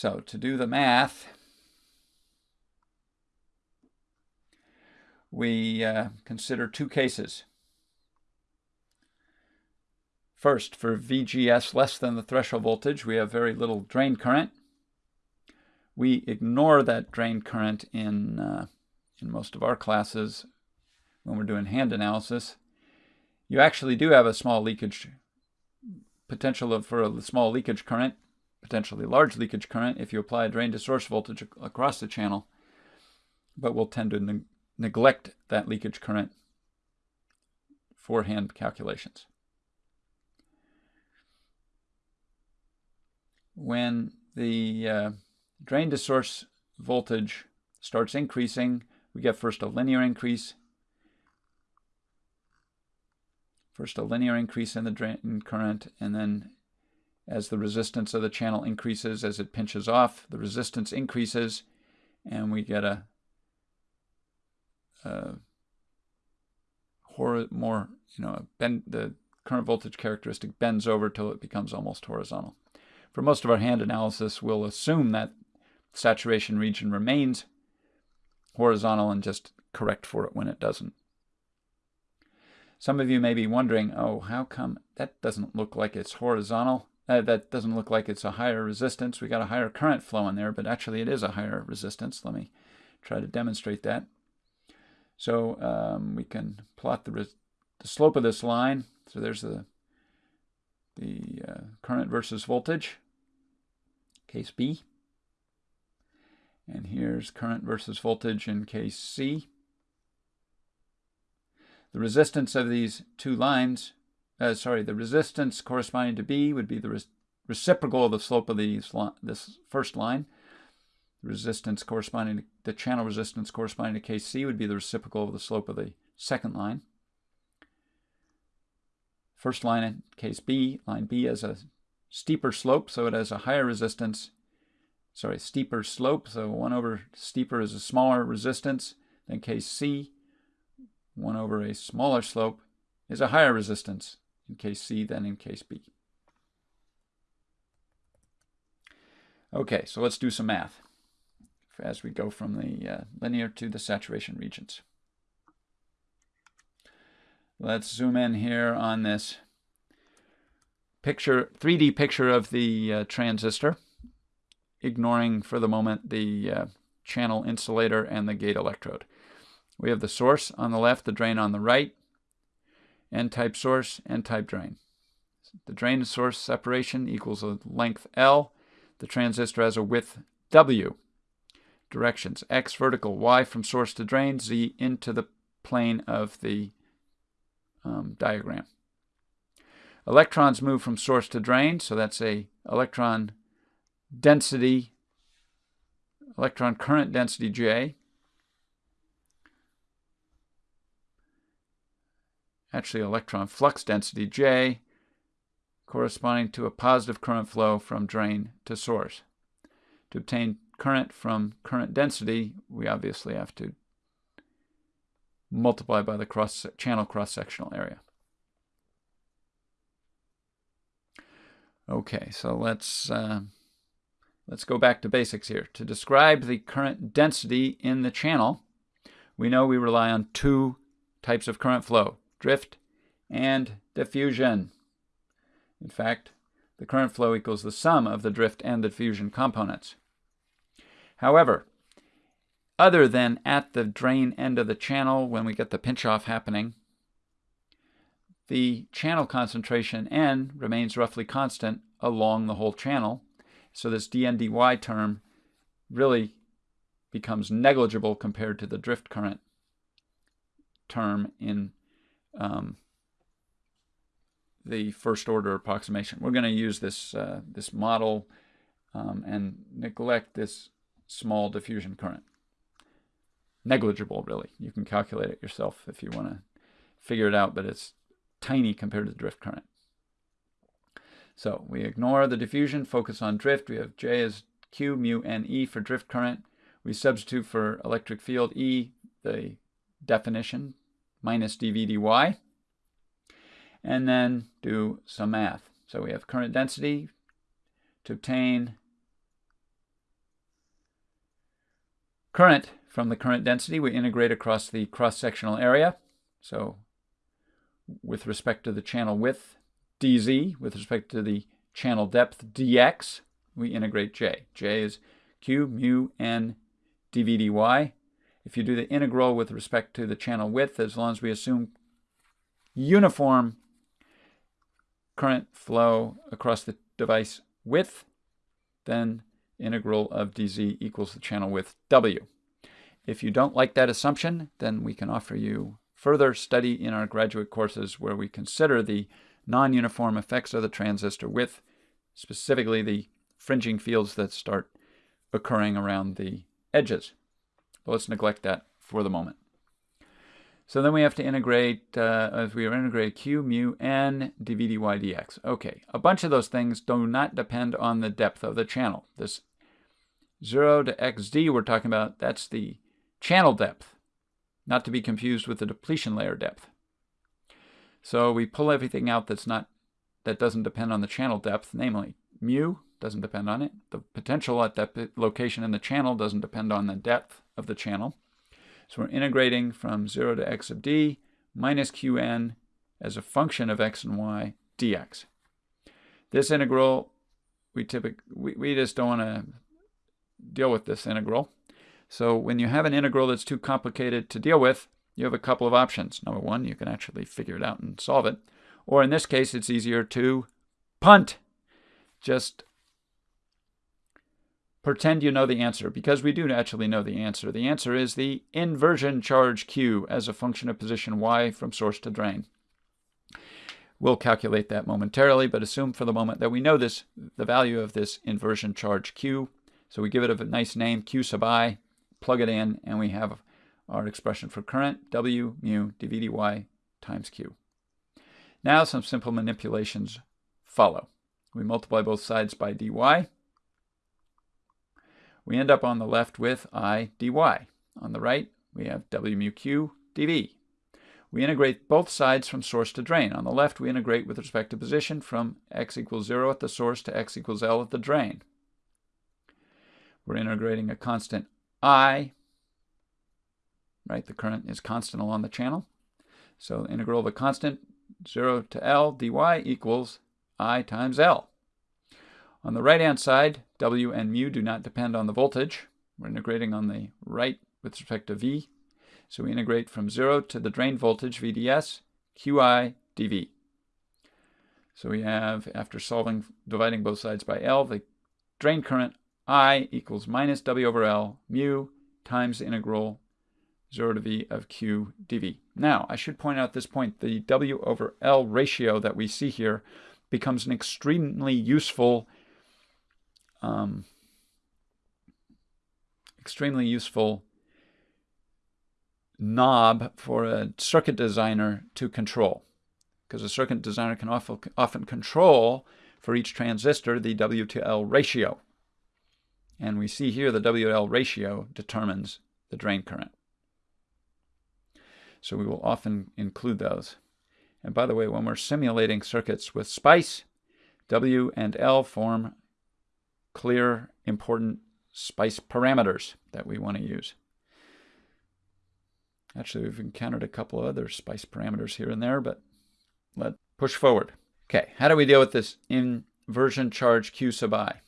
So to do the math, we uh, consider two cases. First, for VGS less than the threshold voltage, we have very little drain current. We ignore that drain current in, uh, in most of our classes when we're doing hand analysis. You actually do have a small leakage potential for a small leakage current, potentially large leakage current if you apply a drain to source voltage across the channel, but we'll tend to ne neglect that leakage current for hand calculations. When the uh, drain to source voltage starts increasing, we get first a linear increase First a linear increase in the drain current, and then as the resistance of the channel increases, as it pinches off, the resistance increases, and we get a, a more, you know, bend, the current voltage characteristic bends over till it becomes almost horizontal. For most of our hand analysis, we'll assume that saturation region remains horizontal and just correct for it when it doesn't. Some of you may be wondering, oh, how come that doesn't look like it's horizontal? Uh, that doesn't look like it's a higher resistance. We got a higher current flow in there, but actually it is a higher resistance. Let me try to demonstrate that. So um, we can plot the, the slope of this line. So there's the, the uh, current versus voltage, case B. And here's current versus voltage in case C. The resistance of these two lines, uh, sorry, the resistance corresponding to B would be the re reciprocal of the slope of these this first line. The resistance corresponding to the channel resistance corresponding to Kc would be the reciprocal of the slope of the second line. First line in case B, line B has a steeper slope, so it has a higher resistance, sorry, steeper slope, so 1 over steeper is a smaller resistance than case C. 1 over a smaller slope is a higher resistance in case C than in case B. Okay, so let's do some math as we go from the uh, linear to the saturation regions. Let's zoom in here on this picture, 3D picture of the uh, transistor, ignoring for the moment the uh, channel insulator and the gate electrode. We have the source on the left, the drain on the right, n-type source, n-type drain. The drain to source separation equals a length L. The transistor has a width W. Directions X vertical, Y from source to drain, Z into the plane of the um, diagram. Electrons move from source to drain, so that's a electron density, electron current density J. actually electron flux density J, corresponding to a positive current flow from drain to source. To obtain current from current density, we obviously have to multiply by the cross channel cross-sectional area. Okay, so let's uh, let's go back to basics here. To describe the current density in the channel, we know we rely on two types of current flow, drift, and diffusion. In fact, the current flow equals the sum of the drift and the diffusion components. However, other than at the drain end of the channel when we get the pinch-off happening, the channel concentration N remains roughly constant along the whole channel. So this dN dy term really becomes negligible compared to the drift current term in um, the first order approximation. We're going to use this, uh, this model um, and neglect this small diffusion current. Negligible, really. You can calculate it yourself if you want to figure it out, but it's tiny compared to the drift current. So we ignore the diffusion, focus on drift. We have J as Q, mu, and E for drift current. We substitute for electric field E, the definition, minus dV dy, and then do some math. So we have current density to obtain Current, from the current density, we integrate across the cross-sectional area. So with respect to the channel width, dz, with respect to the channel depth, dx, we integrate j. j is q mu n dv dy. If you do the integral with respect to the channel width, as long as we assume uniform current flow across the device width, then integral of dz equals the channel width w. If you don't like that assumption, then we can offer you further study in our graduate courses where we consider the non-uniform effects of the transistor width, specifically the fringing fields that start occurring around the edges. But let's neglect that for the moment. So then we have to integrate, uh, as we integrate q mu n dv dy dx. Okay, a bunch of those things do not depend on the depth of the channel. This 0 to xd we're talking about, that's the channel depth, not to be confused with the depletion layer depth. So we pull everything out that's not that doesn't depend on the channel depth, namely mu doesn't depend on it. The potential at that location in the channel doesn't depend on the depth of the channel. So we're integrating from 0 to x of d minus qn as a function of x and y dx. This integral, we typically we, we just don't want to deal with this integral. So when you have an integral that's too complicated to deal with, you have a couple of options. Number one, you can actually figure it out and solve it. Or in this case, it's easier to punt. Just pretend you know the answer, because we do actually know the answer. The answer is the inversion charge Q as a function of position Y from source to drain. We'll calculate that momentarily, but assume for the moment that we know this, the value of this inversion charge Q. So we give it a nice name, Q sub i, plug it in, and we have our expression for current, W mu dV dy times Q. Now some simple manipulations follow. We multiply both sides by dy we end up on the left with I dy. On the right, we have W mu q dV. We integrate both sides from source to drain. On the left, we integrate with respect to position from x equals 0 at the source to x equals L at the drain. We're integrating a constant I, right? The current is constant along the channel. So integral of a constant 0 to L dy equals I times L. On the right-hand side, W and mu do not depend on the voltage. We're integrating on the right with respect to V. So we integrate from 0 to the drain voltage, VDS, QI dV. So we have, after solving, dividing both sides by L, the drain current I equals minus W over L mu times the integral 0 to V of Q dV. Now, I should point out at this point, the W over L ratio that we see here becomes an extremely useful um, extremely useful knob for a circuit designer to control because a circuit designer can often, often control for each transistor the W to L ratio. And we see here the W to L ratio determines the drain current. So we will often include those. And by the way, when we're simulating circuits with SPICE, W and L form clear, important SPICE parameters that we want to use. Actually, we've encountered a couple of other SPICE parameters here and there, but let's push forward. Okay, how do we deal with this inversion charge Q sub i?